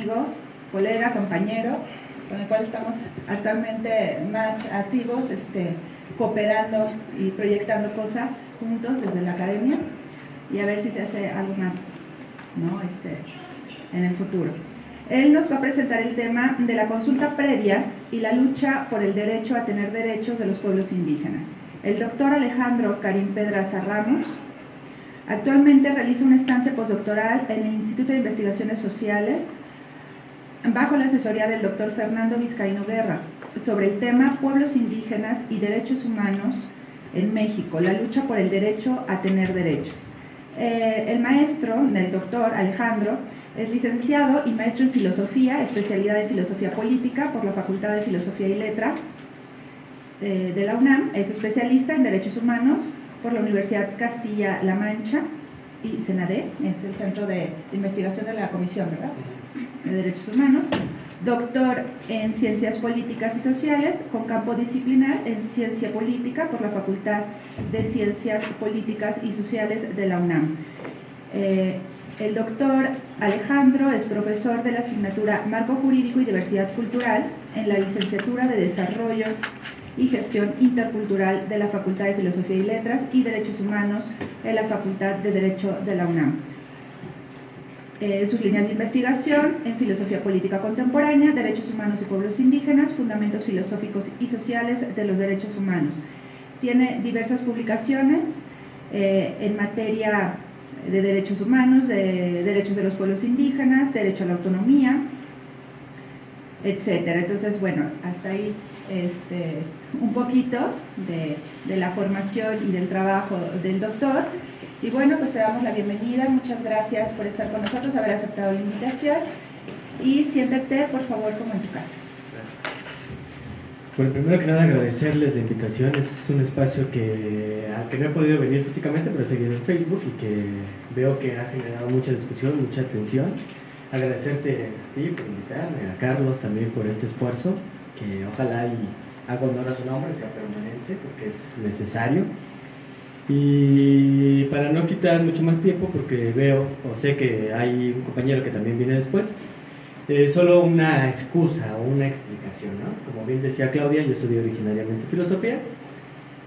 amigo, colega, compañero, con el cual estamos actualmente más activos, este, cooperando y proyectando cosas juntos desde la academia y a ver si se hace algo más ¿no? este, en el futuro. Él nos va a presentar el tema de la consulta previa y la lucha por el derecho a tener derechos de los pueblos indígenas. El doctor Alejandro Karim Pedraza Ramos actualmente realiza una estancia postdoctoral en el Instituto de Investigaciones Sociales bajo la asesoría del doctor Fernando Vizcaíno Guerra sobre el tema Pueblos indígenas y derechos humanos en México, la lucha por el derecho a tener derechos. Eh, el maestro, el doctor Alejandro, es licenciado y maestro en filosofía, especialidad en filosofía política por la Facultad de Filosofía y Letras eh, de la UNAM, es especialista en derechos humanos por la Universidad Castilla-La Mancha y CENADE, es el Centro de Investigación de la Comisión ¿verdad? De Derechos Humanos, doctor en Ciencias Políticas y Sociales con campo disciplinar en Ciencia Política por la Facultad de Ciencias Políticas y Sociales de la UNAM. Eh, el doctor Alejandro es profesor de la asignatura Marco Jurídico y Diversidad Cultural en la licenciatura de Desarrollo y Gestión Intercultural de la Facultad de Filosofía y Letras y Derechos Humanos en la Facultad de Derecho de la UNAM. Eh, sus líneas de investigación en Filosofía Política Contemporánea, Derechos Humanos y Pueblos Indígenas, Fundamentos Filosóficos y Sociales de los Derechos Humanos. Tiene diversas publicaciones eh, en materia de derechos humanos, de derechos de los pueblos indígenas, derecho a la autonomía, etcétera. Entonces, bueno, hasta ahí este, un poquito de, de, la formación y del trabajo del doctor. Y bueno, pues te damos la bienvenida, muchas gracias por estar con nosotros, haber aceptado la invitación y siéntate por favor como en tu casa. Gracias. Bueno, primero que nada agradecerles la invitación, es un espacio que, al que no he podido venir físicamente, pero he seguido en Facebook y que veo que ha generado mucha discusión, mucha atención. Agradecerte a ti por invitarme, a Carlos también por este esfuerzo que ojalá y haga honor a su nombre, sea permanente, porque es necesario. Y para no quitar mucho más tiempo, porque veo o sé que hay un compañero que también viene después, eh, solo una excusa o una explicación, ¿no? Como bien decía Claudia, yo estudié originariamente filosofía,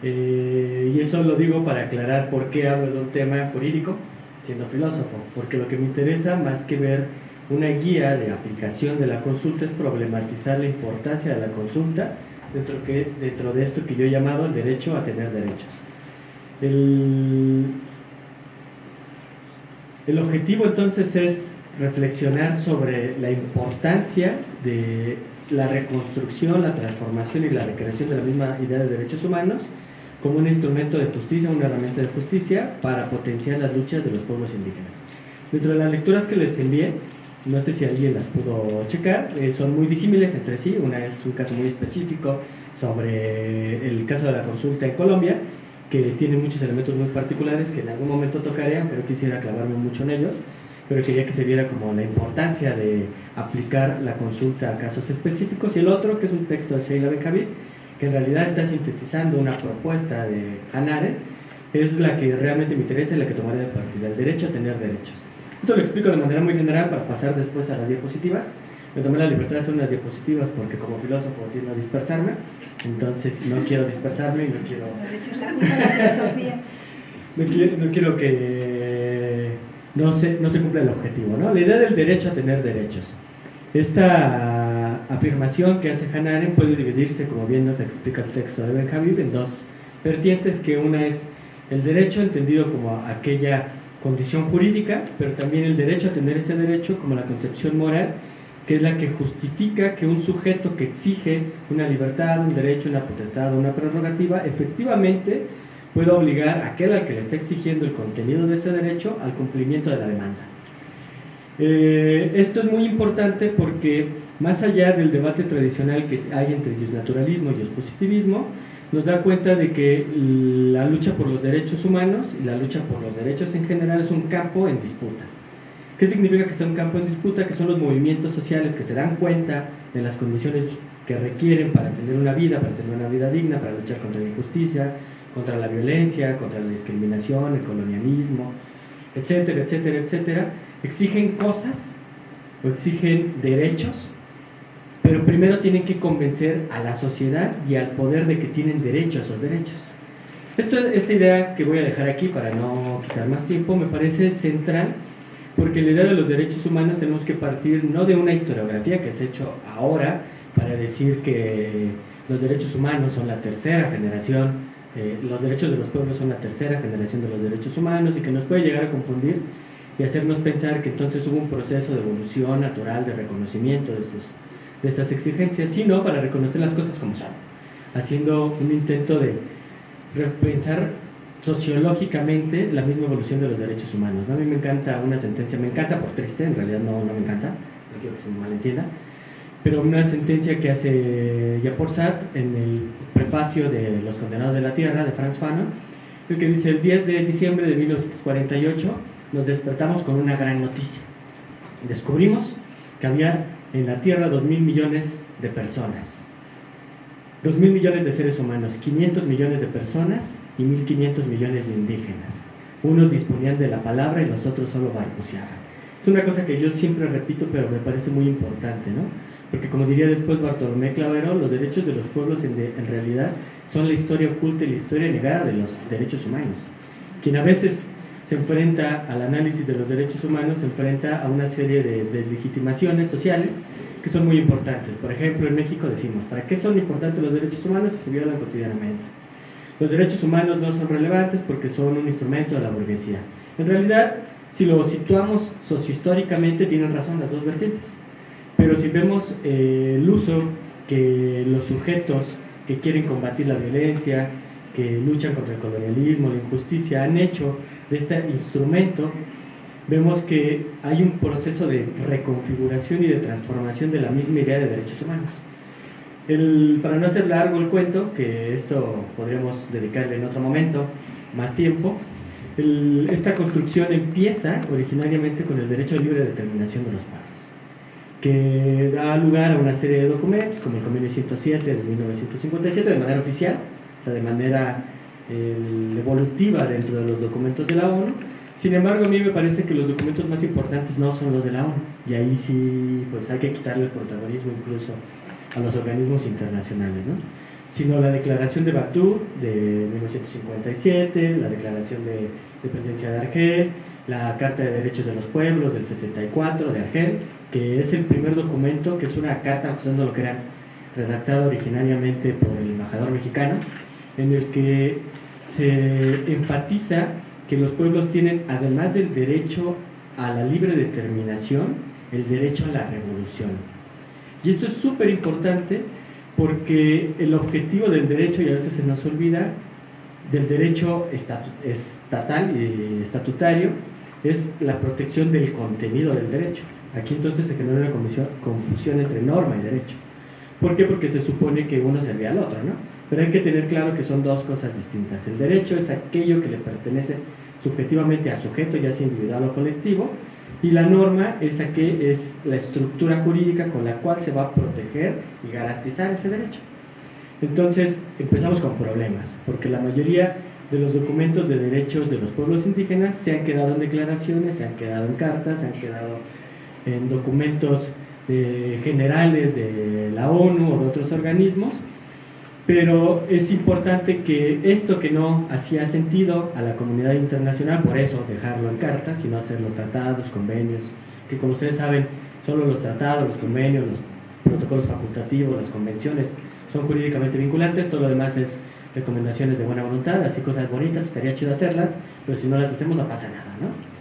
eh, y eso lo digo para aclarar por qué hablo de un tema jurídico siendo filósofo, porque lo que me interesa más que ver una guía de aplicación de la consulta es problematizar la importancia de la consulta dentro, que, dentro de esto que yo he llamado el derecho a tener derechos. El, el objetivo entonces es reflexionar sobre la importancia de la reconstrucción, la transformación y la recreación de la misma idea de derechos humanos como un instrumento de justicia, una herramienta de justicia para potenciar las luchas de los pueblos indígenas. Dentro de las lecturas que les envié, no sé si alguien las pudo checar, eh, son muy disímiles entre sí, una es un caso muy específico sobre el caso de la consulta en Colombia, que tiene muchos elementos muy particulares que en algún momento tocaré, pero quisiera clavarme mucho en ellos, pero quería que se viera como la importancia de aplicar la consulta a casos específicos, y el otro, que es un texto de Sheila Benjavid, que en realidad está sintetizando una propuesta de Hanare, es la que realmente me interesa y la que tomaré de partida, el derecho a tener derechos. Esto lo explico de manera muy general para pasar después a las diapositivas. Me tomé la libertad de hacer unas diapositivas porque como filósofo tiendo a dispersarme, entonces no quiero dispersarme y no quiero... no, quiero no quiero que no se, no se cumpla el objetivo. ¿no? La idea del derecho a tener derechos. Esta afirmación que hace Hannah Arendt puede dividirse, como bien nos explica el texto de Benjamin, en dos vertientes, que una es el derecho entendido como aquella condición jurídica, pero también el derecho a tener ese derecho como la concepción moral, que es la que justifica que un sujeto que exige una libertad, un derecho, una potestad o una prerrogativa, efectivamente pueda obligar a aquel al que le está exigiendo el contenido de ese derecho al cumplimiento de la demanda. Eh, esto es muy importante porque más allá del debate tradicional que hay entre naturalismo y positivismo, nos da cuenta de que la lucha por los derechos humanos y la lucha por los derechos en general es un campo en disputa. ¿Qué significa que sea un campo en disputa? Que son los movimientos sociales que se dan cuenta de las condiciones que requieren para tener una vida, para tener una vida digna, para luchar contra la injusticia, contra la violencia, contra la discriminación, el colonialismo, etcétera, etcétera, etcétera. Exigen cosas o exigen derechos, pero primero tienen que convencer a la sociedad y al poder de que tienen derecho a esos derechos. Esto, esta idea que voy a dejar aquí para no quitar más tiempo me parece central porque la idea de los derechos humanos tenemos que partir no de una historiografía que se ha hecho ahora para decir que los derechos humanos son la tercera generación, eh, los derechos de los pueblos son la tercera generación de los derechos humanos y que nos puede llegar a confundir y hacernos pensar que entonces hubo un proceso de evolución natural, de reconocimiento de, estos, de estas exigencias, sino para reconocer las cosas como son, haciendo un intento de repensar sociológicamente la misma evolución de los derechos humanos. A mí me encanta una sentencia, me encanta por triste, en realidad no, no me encanta, no quiero que se me malentienda, pero una sentencia que hace Yaporsat en el prefacio de Los Condenados de la Tierra de Franz Fanon, el que dice el 10 de diciembre de 1948 nos despertamos con una gran noticia. Descubrimos que había en la Tierra 2 mil millones de personas, 2 mil millones de seres humanos, 500 millones de personas y 1.500 millones de indígenas. Unos disponían de la palabra y los otros solo balbuceaban. Es una cosa que yo siempre repito, pero me parece muy importante, ¿no? Porque como diría después Bartolomé Clavero, los derechos de los pueblos en, en realidad son la historia oculta y la historia negada de los derechos humanos. Quien a veces se enfrenta al análisis de los derechos humanos, se enfrenta a una serie de deslegitimaciones sociales que son muy importantes. Por ejemplo, en México decimos, ¿para qué son importantes los derechos humanos si se violan cotidianamente? Los derechos humanos no son relevantes porque son un instrumento de la burguesía. En realidad, si lo situamos sociohistóricamente, tienen razón las dos vertientes. Pero si vemos eh, el uso que los sujetos que quieren combatir la violencia, que luchan contra el colonialismo, la injusticia, han hecho de este instrumento, vemos que hay un proceso de reconfiguración y de transformación de la misma idea de derechos humanos. El, para no hacer largo el cuento, que esto podríamos dedicarle en otro momento más tiempo, esta construcción empieza originariamente con el derecho libre determinación de los pueblos, que da lugar a una serie de documentos, como el Convenio 107 de 1957, de manera oficial, o sea, de manera evolutiva dentro de los documentos de la ONU. Sin embargo, a mí me parece que los documentos más importantes no son los de la ONU, y ahí sí pues hay que quitarle el protagonismo incluso a los organismos internacionales, ¿no? sino la Declaración de Batú de 1957, la Declaración de Dependencia de Argel, la Carta de Derechos de los Pueblos del 74 de Argel, que es el primer documento, que es una carta acusando lo que era redactado originariamente por el embajador mexicano, en el que se enfatiza que los pueblos tienen, además del derecho a la libre determinación, el derecho a la revolución. Y esto es súper importante porque el objetivo del derecho, y a veces se nos olvida, del derecho estatal y estatutario es la protección del contenido del derecho. Aquí entonces se genera una confusión entre norma y derecho. ¿Por qué? Porque se supone que uno servía al otro, ¿no? Pero hay que tener claro que son dos cosas distintas. El derecho es aquello que le pertenece subjetivamente al sujeto, ya sea individual o colectivo, y la norma es, que es la estructura jurídica con la cual se va a proteger y garantizar ese derecho. Entonces empezamos con problemas, porque la mayoría de los documentos de derechos de los pueblos indígenas se han quedado en declaraciones, se han quedado en cartas, se han quedado en documentos eh, generales de la ONU o de otros organismos, pero es importante que esto que no hacía sentido a la comunidad internacional, por eso dejarlo en carta, sino hacer los tratados, convenios, que como ustedes saben, solo los tratados, los convenios, los protocolos facultativos, las convenciones son jurídicamente vinculantes, todo lo demás es recomendaciones de buena voluntad, así cosas bonitas, estaría chido hacerlas, pero si no las hacemos no pasa nada, ¿no?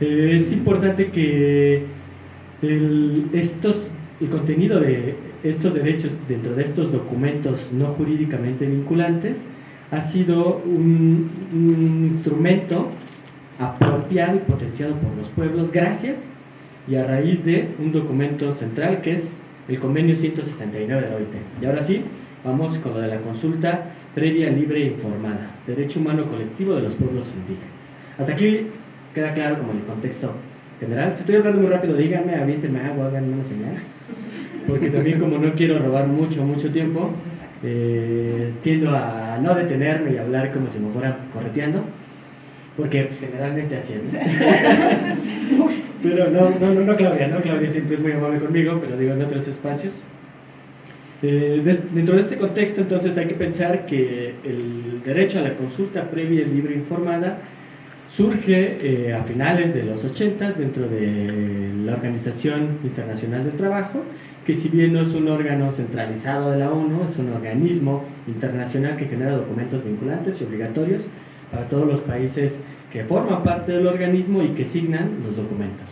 es importante que el, estos, el contenido de estos derechos dentro de estos documentos no jurídicamente vinculantes ha sido un, instrumento apropiado y potenciado por los pueblos gracias y a raíz de un documento central que es el convenio 169 de la OIT. Y ahora sí, vamos con lo de la consulta previa, libre e informada, derecho humano colectivo de los pueblos indígenas. Hasta aquí queda claro como el contexto general. Si estoy hablando muy rápido, díganme, aviéntenme agua, háganme una señal porque también como no quiero robar mucho, mucho tiempo, eh, tiendo a no detenerme y hablar como si me fuera correteando, porque pues, generalmente así es. Pero no, no, no, no Claudia, no Claudia siempre es muy amable conmigo, pero digo en otros espacios. Eh, dentro de este contexto, entonces, hay que pensar que el derecho a la consulta previa y libre informada surge eh, a finales de los 80 dentro de la Organización Internacional del Trabajo, que si bien no es un órgano centralizado de la ONU, es un organismo internacional que genera documentos vinculantes y obligatorios para todos los países que forman parte del organismo y que signan los documentos.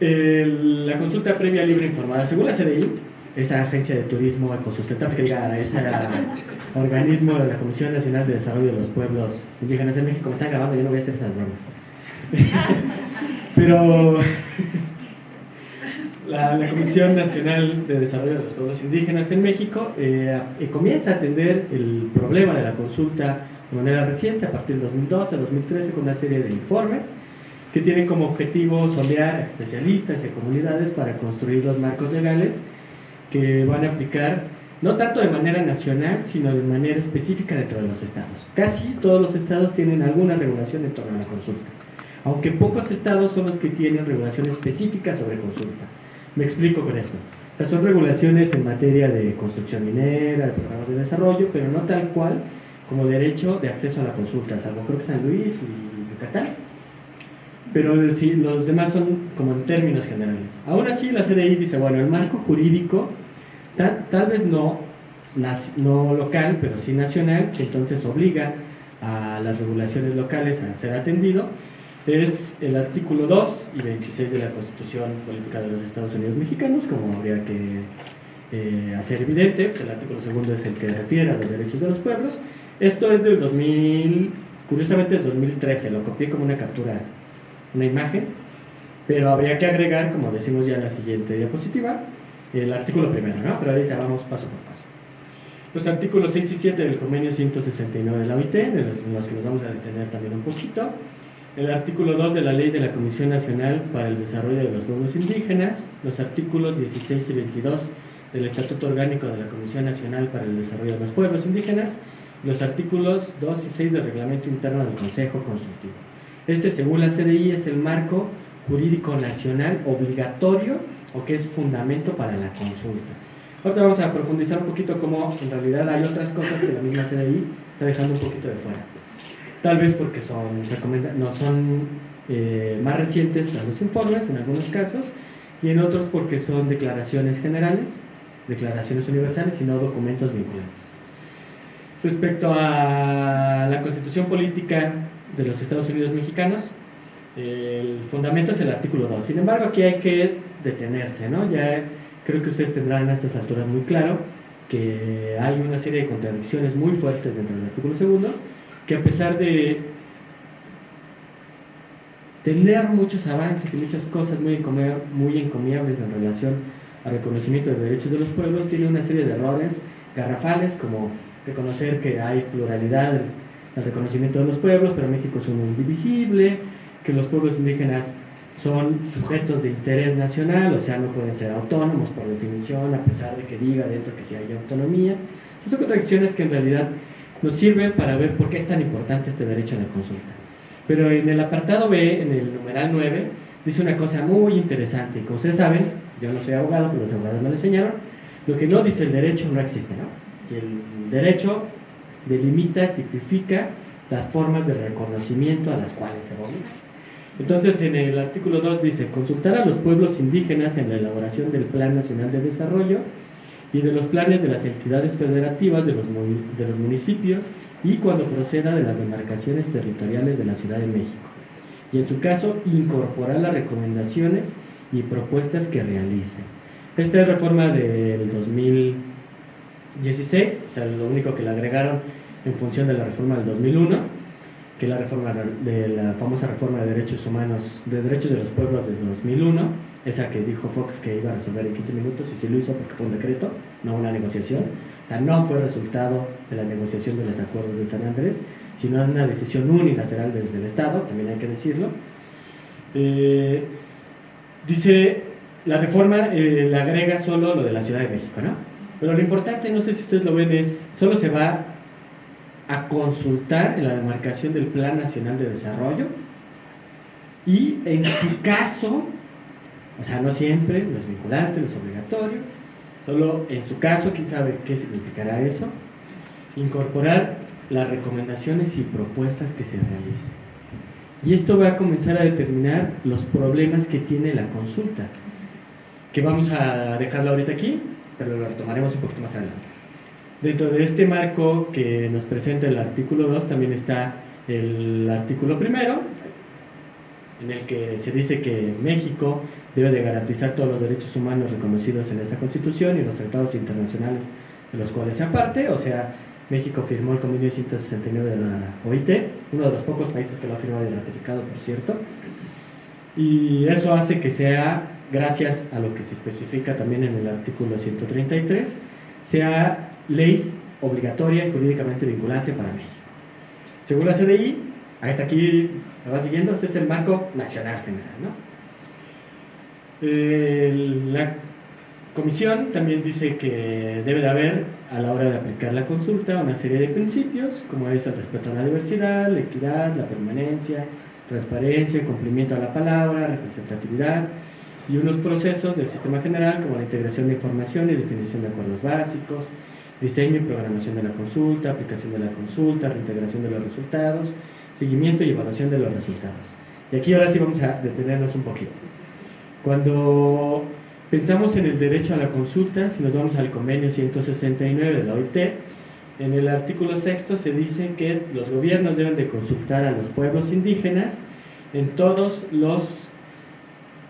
la consulta previa libre informada, según la CDI, esa agencia de turismo ecosustentable, que diga, ese organismo de la Comisión Nacional de Desarrollo de los Pueblos Indígenas de México, me están grabando, yo no voy a hacer esas bromas. Pero la, Comisión Nacional de Desarrollo de los Pueblos Indígenas en México eh, eh, comienza a atender el problema de la consulta de manera reciente, a partir del 2012 a 2013, con una serie de informes que tienen como objetivo sondear a especialistas y a comunidades para construir los marcos legales que van a aplicar no tanto de manera nacional, sino de manera específica dentro de los estados. Casi todos los estados tienen alguna regulación en torno a la consulta, aunque pocos estados son los que tienen regulación específica sobre consulta. Me explico con esto. O sea, son regulaciones en materia de construcción minera, de programas de desarrollo, pero no tal cual como derecho de acceso a la consulta, salvo creo que San Luis y Yucatán. Pero los demás son como en términos generales. Aún así, la CDI dice, bueno, el marco jurídico tal, vez no, no local, pero sí nacional, que entonces obliga a las regulaciones locales a ser atendido, es el artículo 2 y 26 de la Constitución Política de los Estados Unidos Mexicanos, como habría que eh, hacer evidente, pues el artículo segundo es el que refiere a los derechos de los pueblos. Esto es del 2000, curiosamente es 2013, lo copié como una captura, una imagen, pero habría que agregar, como decimos ya en la siguiente diapositiva, el artículo primero, ¿no? Pero ahorita vamos paso por paso. Los artículos 6 y 7 del convenio 169 de la OIT, en los que nos vamos a detener también un poquito. El artículo 2 de la Ley de la Comisión Nacional para el Desarrollo de los Pueblos Indígenas. Los artículos 16 y 22 del Estatuto Orgánico de la Comisión Nacional para el Desarrollo de los Pueblos Indígenas. Los artículos 2 y 6 del Reglamento Interno del Consejo Consultivo. Este, según la CDI, es el marco jurídico nacional obligatorio o que es fundamento para la consulta. Ahora vamos a profundizar un poquito cómo en realidad hay otras cosas que la misma CDI está dejando un poquito de fuera. Tal vez porque son no son eh, más recientes a los informes en algunos casos y en otros porque son declaraciones generales, declaraciones universales y no documentos vinculantes. Respecto a la constitución política de los Estados Unidos mexicanos, el fundamento es el artículo 2. Sin embargo, aquí hay que detenerse, ¿no? Ya creo que ustedes tendrán a estas alturas muy claro que hay una serie de contradicciones muy fuertes dentro del artículo segundo, que a pesar de tener muchos avances y muchas cosas muy, muy encomiables en relación al reconocimiento de derechos de los pueblos, tiene una serie de errores garrafales, como reconocer que hay pluralidad en el reconocimiento de los pueblos, pero México es uno indivisible, que los pueblos indígenas son sujetos de interés nacional, o sea, no pueden ser autónomos por definición, a pesar de que diga dentro que sí hay autonomía. son contradicciones que en realidad nos sirven para ver por qué es tan importante este derecho a la consulta. Pero en el apartado B, en el numeral 9, dice una cosa muy interesante. Y como ustedes saben, yo no soy abogado, pero los abogados me lo enseñaron, lo que no dice el derecho no existe, ¿no? El derecho delimita, tipifica las formas de reconocimiento a las cuales se obliga. Entonces, en el artículo 2 dice, consultar a los pueblos indígenas en la elaboración del Plan Nacional de Desarrollo y de los planes de las entidades federativas de los, de los municipios y cuando proceda de las demarcaciones territoriales de la Ciudad de México. Y en su caso, incorporar las recomendaciones y propuestas que realicen. Esta es reforma del 2016, o sea, lo único que le agregaron en función de la reforma del 2001 que la reforma de la famosa reforma de derechos humanos, de derechos de los pueblos de 2001, esa que dijo Fox que iba a resolver en 15 minutos y sí lo hizo porque fue un decreto, no una negociación. O sea, no fue resultado de la negociación de los acuerdos de San Andrés, sino una decisión unilateral desde el Estado, también hay que decirlo. Eh, dice, la reforma eh, le agrega solo lo de la Ciudad de México, ¿no? Pero lo importante, no sé si ustedes lo ven, es, solo se va a consultar en la demarcación del Plan Nacional de Desarrollo y en su caso, o sea, no siempre, no es vinculante, no es obligatorio, solo en su caso, quién sabe qué significará eso, incorporar las recomendaciones y propuestas que se realicen. Y esto va a comenzar a determinar los problemas que tiene la consulta, que vamos a dejarlo ahorita aquí, pero lo retomaremos un poquito más adelante. Dentro de este marco que nos presenta el artículo 2 también está el artículo primero, en el que se dice que México debe de garantizar todos los derechos humanos reconocidos en esa constitución y los tratados internacionales de los cuales se aparte, o sea, México firmó el convenio 169 de la OIT, uno de los pocos países que lo ha firmado y ratificado, por cierto, y eso hace que sea, gracias a lo que se especifica también en el artículo 133, sea ley obligatoria y jurídicamente vinculante para México. Según la CDI, hasta aquí ¿Me va siguiendo? Este es el marco nacional general. la comisión también dice que debe de haber, a la hora de aplicar la consulta, una serie de principios, como es el respeto a la diversidad, la equidad, la permanencia, transparencia, cumplimiento a la palabra, representatividad, y unos procesos del sistema general como la integración de información y definición de acuerdos básicos, diseño y programación de la consulta, aplicación de la consulta, reintegración de los resultados, seguimiento y evaluación de los resultados. Y aquí ahora sí vamos a detenernos un poquito. Cuando pensamos en el derecho a la consulta, si nos vamos al convenio 169 de la OIT, en el artículo sexto se dice que los gobiernos deben de consultar a los pueblos indígenas en todos los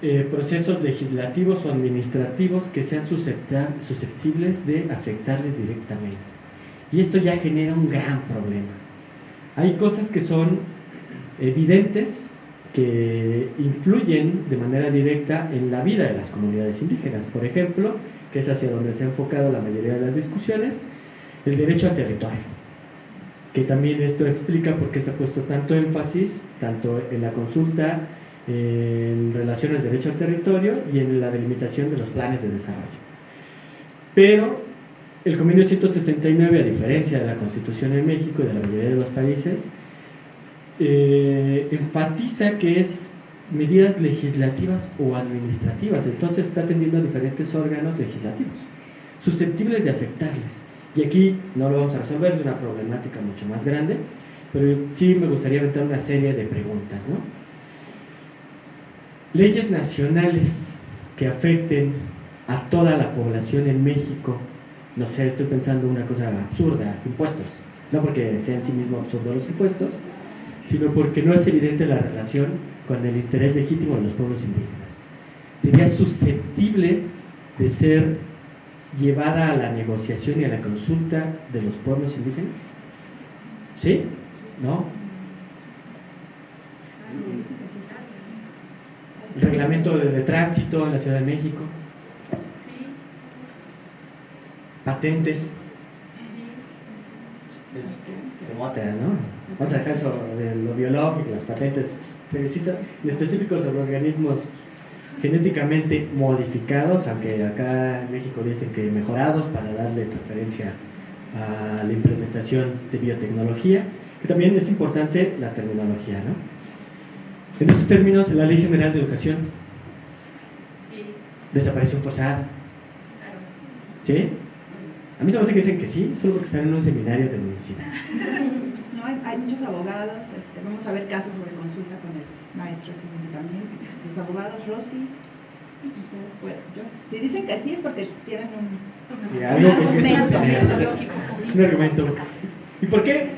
eh, procesos legislativos o administrativos que sean susceptibles de afectarles directamente. Y esto ya genera un gran problema hay cosas que son evidentes que influyen de manera directa en la vida de las comunidades indígenas. Por ejemplo, que es hacia donde se ha enfocado la mayoría de las discusiones, el derecho al territorio. Que también esto explica por qué se ha puesto tanto énfasis, tanto en la consulta en relación al derecho al territorio y en la delimitación de los planes de desarrollo. Pero el convenio 169, a diferencia de la Constitución en México y de la mayoría de los países, eh, enfatiza que es medidas legislativas o administrativas, entonces está atendiendo a diferentes órganos legislativos, susceptibles de afectarles. Y aquí no lo vamos a resolver, es una problemática mucho más grande, pero sí me gustaría aventar una serie de preguntas. ¿no? Leyes nacionales que afecten a toda la población en México no sé, estoy pensando una cosa absurda, impuestos. No porque sean en sí mismo absurdos los impuestos, sino porque no es evidente la relación con el interés legítimo de los pueblos indígenas. ¿Sería susceptible de ser llevada a la negociación y a la consulta de los pueblos indígenas? ¿Sí? ¿No? reglamento de tránsito en la Ciudad de México patentes. Es remota, ¿no? Vamos a caso de lo biológico, las patentes, en específico sobre organismos genéticamente modificados, aunque acá en México dicen que mejorados para darle preferencia a la implementación de biotecnología, que también es importante la terminología, ¿no? En esos términos, la Ley General de Educación, desaparición forzada, ¿sí? A mí se me hace que dicen que sí, solo porque están en un seminario de medicina. No, hay, muchos abogados, este, vamos a ver casos sobre consulta con el maestro también. Los abogados Rossi, si dicen que sí es porque tienen un, sí, algo un argumento. ¿Y por qué?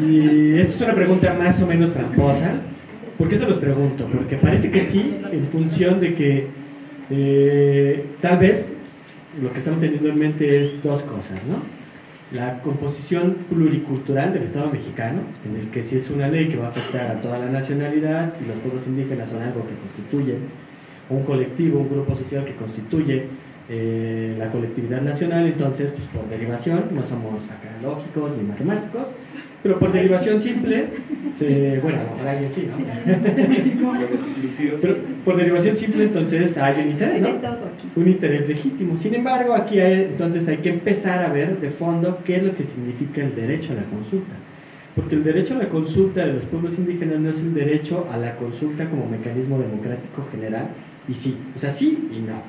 Y esta es una pregunta más o menos tramposa. ¿Por qué se los pregunto? Porque parece que sí, en función de que eh, tal vez lo que estamos teniendo en mente es dos cosas, ¿no? La composición pluricultural del Estado mexicano, en el que si es una ley que va a afectar a toda la nacionalidad y los pueblos indígenas son algo que constituye un colectivo, un grupo social que constituye eh, la colectividad nacional, entonces, pues por derivación, no somos acá lógicos ni matemáticos, pero por derivación simple, bueno, a lo mejor alguien sí, ¿no? pero por derivación simple, entonces hay un interés, ¿no? Un interés legítimo. Sin embargo, aquí hay, entonces hay que empezar a ver de fondo qué es lo que significa el derecho a la consulta. Porque el derecho a la consulta de los pueblos indígenas no es un derecho a la consulta como mecanismo democrático general, y sí, o sea, sí y no.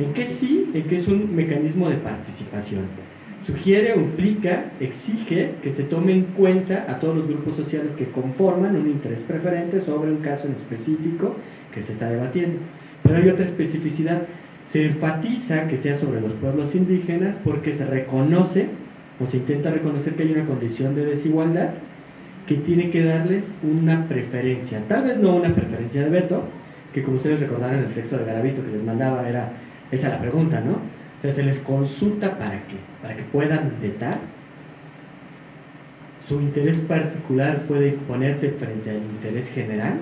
¿En qué sí? En qué es un mecanismo de participación. Sugiere o implica, exige que se tome en cuenta a todos los grupos sociales que conforman un interés preferente sobre un caso en específico que se está debatiendo. Pero hay otra especificidad. Se enfatiza que sea sobre los pueblos indígenas porque se reconoce o se intenta reconocer que hay una condición de desigualdad que tiene que darles una preferencia. Tal vez no una preferencia de veto, que como ustedes recordarán en el texto de Garavito que les mandaba, era esa la pregunta, ¿no? O sea, se les consulta para qué? Para que puedan vetar. Su interés particular puede ponerse frente al interés general.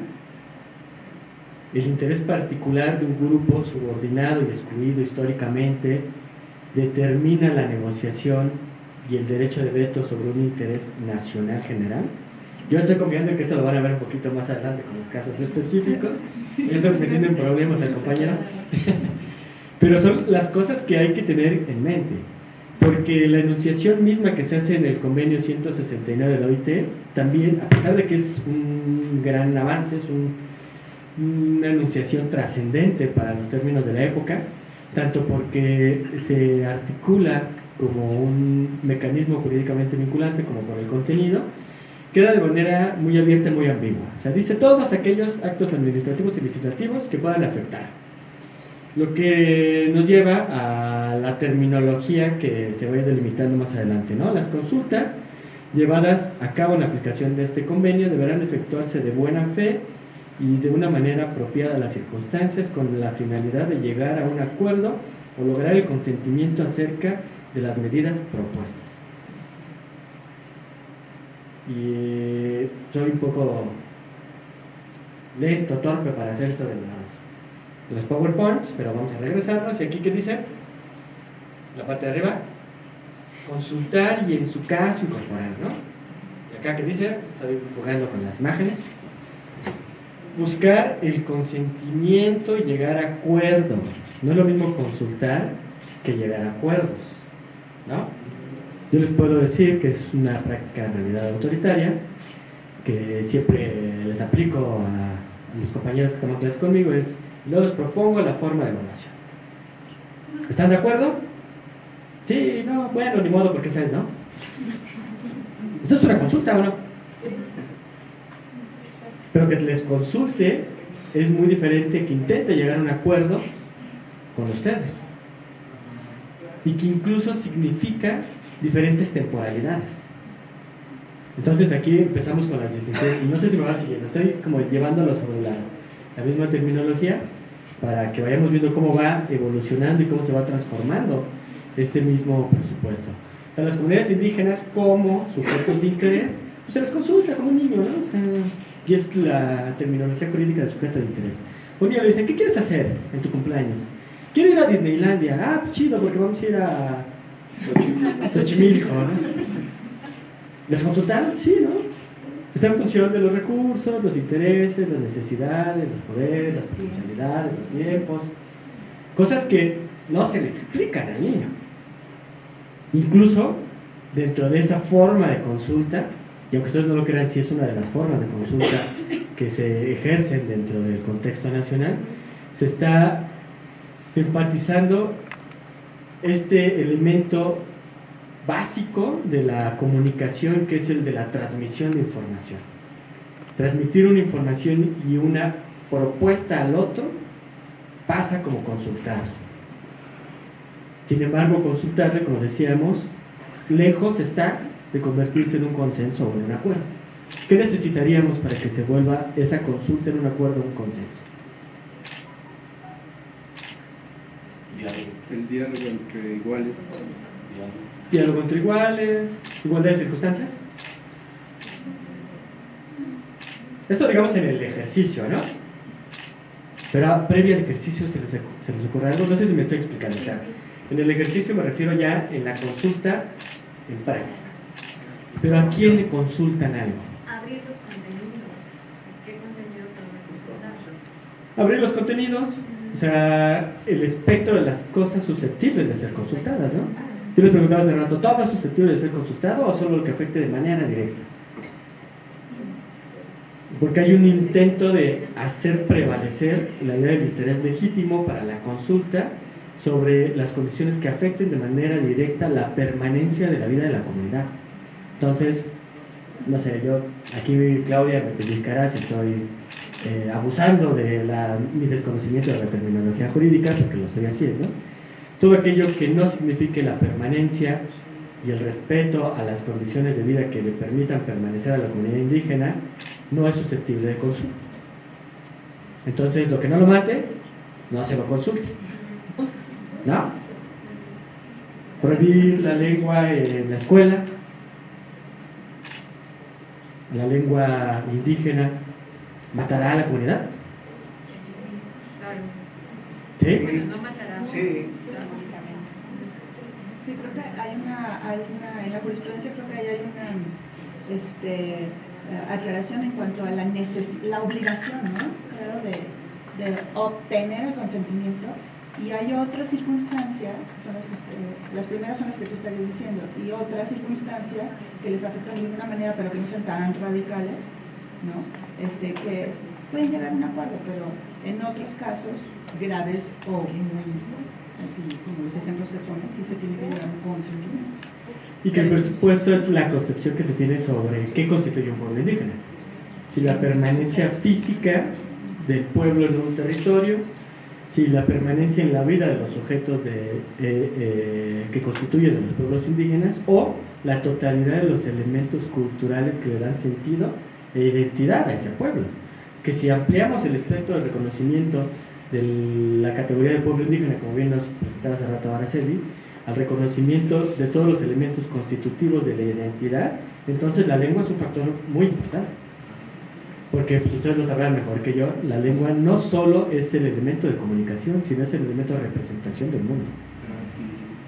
El interés particular de un grupo subordinado y excluido históricamente determina la negociación y el derecho de veto sobre un interés nacional general. Yo estoy confiando en que esto lo van a ver un poquito más adelante con los casos específicos. Eso metiendo en problemas al compañero. Pero son las cosas que hay que tener en mente. Porque la enunciación misma que se hace en el convenio 169 de la OIT, también, a pesar de que es un gran avance, es una enunciación trascendente para los términos de la época, tanto porque se articula como un mecanismo jurídicamente vinculante, como por el contenido, queda de manera muy abierta y muy ambigua. O sea, dice todos aquellos actos administrativos y legislativos que puedan afectar. Lo que nos lleva a la terminología que se va a ir delimitando más adelante. ¿no? Las consultas llevadas a cabo en la aplicación de este convenio deberán efectuarse de buena fe y de una manera apropiada a las circunstancias con la finalidad de llegar a un acuerdo o lograr el consentimiento acerca de las medidas propuestas. Y soy un poco lento, torpe para hacer esto de de los PowerPoints, pero vamos a regresarnos. Y aquí, ¿qué dice? La parte de arriba, consultar y en su caso incorporar, ¿no? Y acá, ¿qué dice? Estoy jugando con las imágenes. Buscar el consentimiento y llegar a acuerdos. No es lo mismo consultar que llegar a acuerdos. ¿no? Yo les puedo decir que es una práctica en realidad autoritaria, que siempre les aplico a, mis compañeros que toman clases conmigo, es, yo les propongo la forma de evaluación. ¿Están de acuerdo? Sí, no, bueno, ni modo, porque sabes, ¿no? ¿Eso es una consulta o no? Pero que les consulte es muy diferente que intente llegar a un acuerdo con ustedes y que incluso significa diferentes temporalidades. Entonces aquí empezamos con las 16, y no sé si me va siguiendo, estoy como llevándolo sobre la, la misma terminología para que vayamos viendo cómo va evolucionando y cómo se va transformando este mismo presupuesto. O sea, las comunidades indígenas como sujetos de interés, pues se les consulta como un niño, ¿no? y es la terminología jurídica del sujeto de interés. Un niño le dice, ¿qué quieres hacer en tu cumpleaños? Quiero ir a Disneylandia. Ah, pues chido, porque vamos a ir a Xochimilco, ¿no? ¿Les consultaron? Sí, ¿no? Está en función de los recursos, los intereses, las necesidades, los poderes, las potencialidades, los tiempos. Cosas que no se le explican al niño. Incluso dentro de esa forma de consulta, y aunque ustedes no lo crean, sí es una de las formas de consulta que se ejercen dentro del contexto nacional, se está enfatizando este elemento básico de la comunicación que es el de la transmisión de información. Transmitir una información y una propuesta al otro pasa como consultar. Sin embargo, consultarle, como decíamos, lejos está de convertirse en un consenso o en un acuerdo. ¿Qué necesitaríamos para que se vuelva esa consulta en un acuerdo o un consenso? El diálogo entre iguales. Diálogo entre iguales, igualdad de circunstancias. Eso digamos en el ejercicio, ¿no? Pero previo al ejercicio se les, se les ocurre algo, no sé si me estoy explicando. O sea, en el ejercicio me refiero ya en la consulta en práctica. Pero ¿a quién le consultan algo? Abrir los contenidos. ¿Qué contenidos tengo que consultar? Abrir los contenidos, o sea, el espectro de las cosas susceptibles de ser consultadas, ¿no? Yo les preguntaba hace rato, ¿todo es susceptible de ser consultado o solo lo que afecte de manera directa? porque hay un intento de hacer prevalecer la idea del interés legítimo para la consulta sobre las condiciones que afecten de manera directa la permanencia de la vida de la comunidad. Entonces, no sé, yo, aquí Claudia me pellizcará si estoy eh, abusando de la, mi desconocimiento de la terminología jurídica, porque lo estoy haciendo. Todo aquello que no signifique la permanencia y el respeto a las condiciones de vida que le permitan permanecer a la comunidad indígena no es susceptible de consulta. Entonces, lo que no lo mate, no se lo consultes. ¿No? Prohibir la lengua en la escuela, la lengua indígena, matará a la comunidad. ¿Sí? Bueno, no matará. Sí. Sí, creo que hay una, hay una, en la jurisprudencia creo que hay una este, eh, aclaración en cuanto a la, neces la obligación, ¿no? Claro, de, de obtener el consentimiento y hay otras circunstancias, son las, que las primeras son las que tú estás diciendo, y otras circunstancias que les afectan de ninguna manera, pero que no sean tan radicales, ¿no? Este, que pueden llegar a un acuerdo, pero en otros casos graves o muy, así como los ejemplos que pones, sí se tiene que llegar a un consentimiento. Y que el presupuesto es la concepción que se tiene sobre qué constituye un pueblo indígena. Si la permanencia física del pueblo en un territorio, si la permanencia en la vida de los sujetos de, eh, eh, que constituyen a los pueblos indígenas o la totalidad de los elementos culturales que le dan sentido e identidad a ese pueblo. Que si ampliamos el espectro de reconocimiento de la categoría de pueblo indígena, como bien nos presentaba hace rato Araceli, al reconocimiento de todos los elementos constitutivos de la identidad, entonces la lengua es un factor muy importante. Porque pues, ustedes lo sabrán mejor que yo, la lengua no solo es el elemento de comunicación, sino es el elemento de representación del mundo.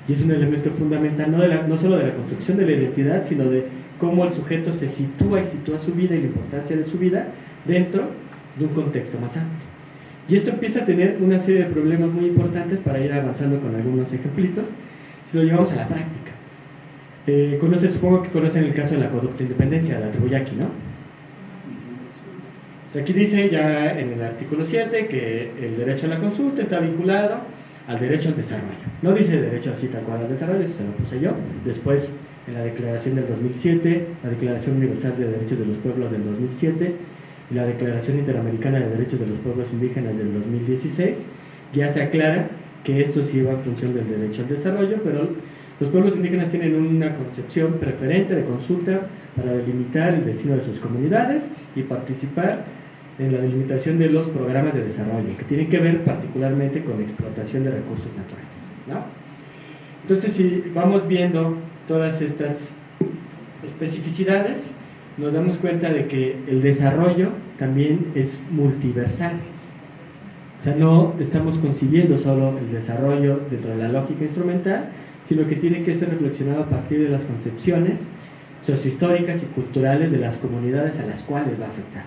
Y es un elemento fundamental no, de la- no solo de la construcción de la identidad, sino de cómo el sujeto se sitúa y sitúa su vida y la importancia de su vida dentro de un contexto más amplio. Y esto empieza a tener una serie de problemas muy importantes para ir avanzando con algunos ejemplitos, si lo llevamos a la práctica. Eh, conoce- supongo que conocen el caso de la conducta de independencia, de la tribu Yaqui, ¿no? Aquí dice ya en el artículo 7 que el derecho a la consulta está vinculado al derecho al desarrollo. No dice derecho así tal cual al desarrollo, eso se lo puse yo. Después, en la declaración del 2007, la Declaración Universal de Derechos de los Pueblos del 2007 y la Declaración Interamericana de Derechos de los Pueblos Indígenas del 2016, ya se aclara que esto sí va en función del derecho al desarrollo, pero los pueblos indígenas tienen una concepción preferente de consulta para delimitar el destino de sus comunidades y participar en la delimitación de los programas de desarrollo, que tienen que ver particularmente con explotación de recursos naturales. ¿no? Entonces, si vamos viendo todas estas especificidades, nos damos cuenta de que el desarrollo también es multiversal. O sea, no estamos concibiendo solo el desarrollo dentro de la lógica instrumental, sino que tiene que ser reflexionado a partir de las concepciones sociohistóricas y culturales de las comunidades a las cuales va a afectar.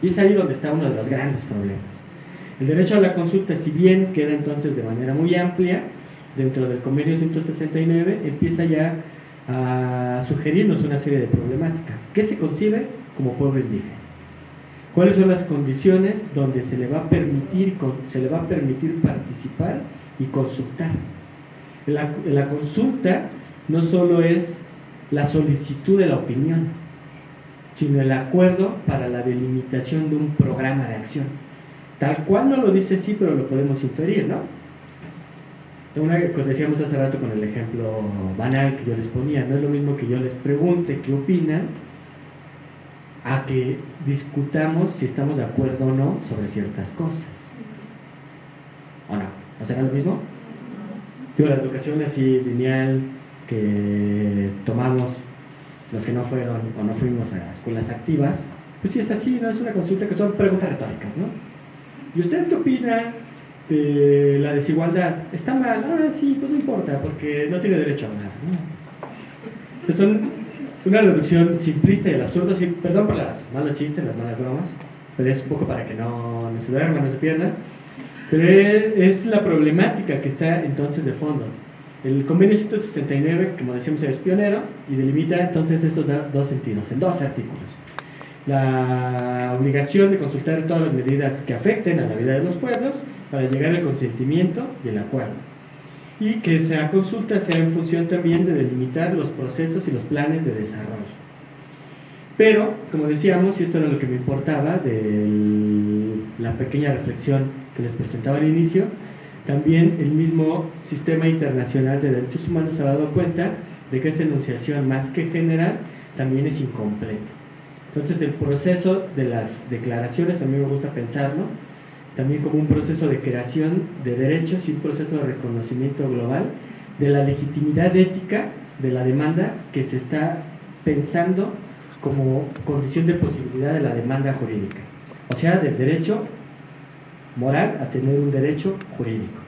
Y es ahí donde está uno de los grandes problemas. El derecho a la consulta, si bien queda entonces de manera muy amplia, dentro del convenio 169, empieza ya a sugerirnos una serie de problemáticas. ¿Qué se concibe como pueblo indígena? ¿Cuáles son las condiciones donde se le va a permitir, se le va a permitir participar y consultar? La, consulta no solo es la solicitud de la opinión, sino el acuerdo para la delimitación de un programa de acción. Tal cual no lo dice así, pero lo podemos inferir, ¿no? Una decíamos hace rato con el ejemplo banal que yo les ponía, no es lo mismo que yo les pregunte qué opinan a que discutamos si estamos de acuerdo o no sobre ciertas cosas. ¿O no? ¿No será lo mismo? Digo, la educación así lineal que tomamos los que no fueron o no fuimos a escuelas activas, pues sí es así, ¿no? Es una consulta que son preguntas retóricas, ¿no? ¿Y usted qué opina de la desigualdad? ¿Está mal? Ah, sí, pues no importa, porque no tiene derecho a hablar, ¿no? Entonces son una reducción simplista y al absurdo, sí, perdón por las malos chistes, las malas bromas, pero es un poco para que no, no se duerman, no se pierdan. Pero es, la problemática que está entonces de fondo. El convenio 169, como decíamos, es pionero y delimita entonces esos dos sentidos, en dos artículos. la obligación de consultar todas las medidas que afecten a la vida de los pueblos para llegar al consentimiento y el acuerdo. Y que esa consulta sea en función también de delimitar los procesos y los planes de desarrollo. Pero, como decíamos, y esto era lo que me importaba de la pequeña reflexión que les presentaba al inicio, también el mismo sistema internacional de derechos humanos se ha dado cuenta de que esta enunciación más que general también es incompleta. Entonces el proceso de las declaraciones, a mí me gusta pensarlo, también como un proceso de creación de derechos y un proceso de reconocimiento global de la legitimidad ética de la demanda que se está pensando como condición de posibilidad de la demanda jurídica. O sea, del derecho moral a tener un derecho jurídico.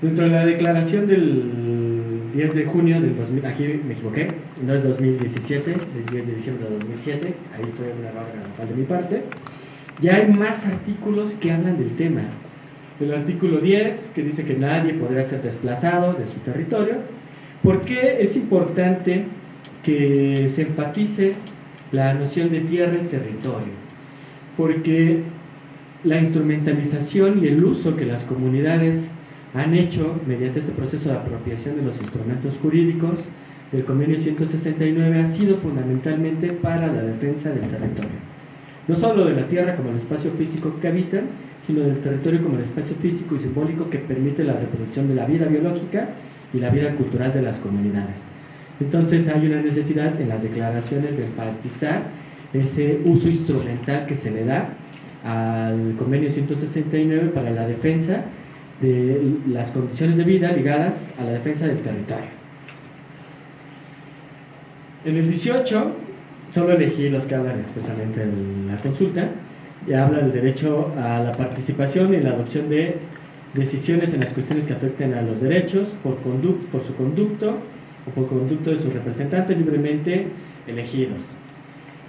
Dentro de la declaración del 10 de junio del 2000, aquí me equivoqué, no es 2017, es 10 de diciembre de 2007, ahí fue un error de mi parte, ya hay más artículos que hablan del tema. El artículo 10, que dice que nadie podrá ser desplazado de su territorio. ¿Por qué es importante que se enfatice la noción de tierra y territorio? Porque la instrumentalización y el uso que las comunidades han hecho mediante este proceso de apropiación de los instrumentos jurídicos del convenio 169 ha sido fundamentalmente para la defensa del territorio. No solo de la tierra como el espacio físico que habitan, sino del territorio como el espacio físico y simbólico que permite la reproducción de la vida biológica y la vida cultural de las comunidades. Entonces hay una necesidad en las declaraciones de enfatizar ese uso instrumental que se le da al convenio 169 para la defensa de las condiciones de vida ligadas a la defensa del territorio. En el 18, solo elegí los que hablan expresamente en la consulta, y habla del derecho a la participación y la adopción de decisiones en las cuestiones que afecten a los derechos por, por su conducto o por conducto de sus representantes libremente elegidos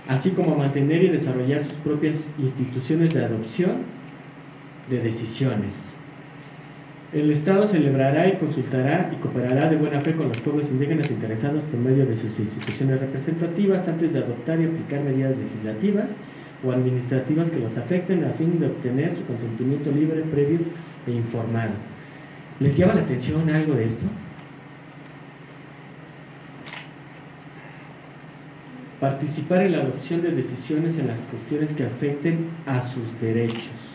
así como mantener y desarrollar sus propias instituciones de adopción de decisiones. El Estado celebrará y consultará y cooperará de buena fe con los pueblos indígenas interesados por medio de sus instituciones representativas antes de adoptar y aplicar medidas legislativas o administrativas que los afecten a fin de obtener su consentimiento libre, previo e informado. ¿Les llama la atención algo de esto? participar en la adopción de decisiones en las cuestiones que afecten a sus derechos.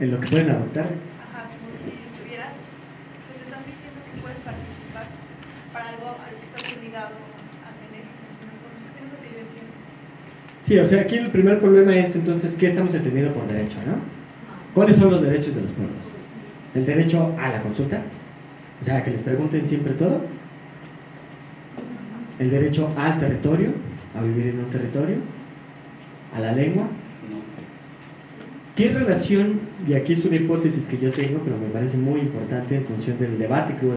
En lo que pueden adoptar. Ajá, como si estuvieras, se te están diciendo que puedes participar para algo al que estás obligado a tener. Eso que yo entiendo. Sí, o sea, aquí el primer problema es entonces, ¿qué estamos entendiendo por derecho, no? ¿Cuáles son los derechos de los pueblos? El derecho a la consulta, o sea, que les pregunten siempre todo. El derecho al territorio, a vivir en un territorio. A la lengua. ¿Qué relación, y aquí es una hipótesis que yo tengo, pero me parece muy importante en función del debate que hubo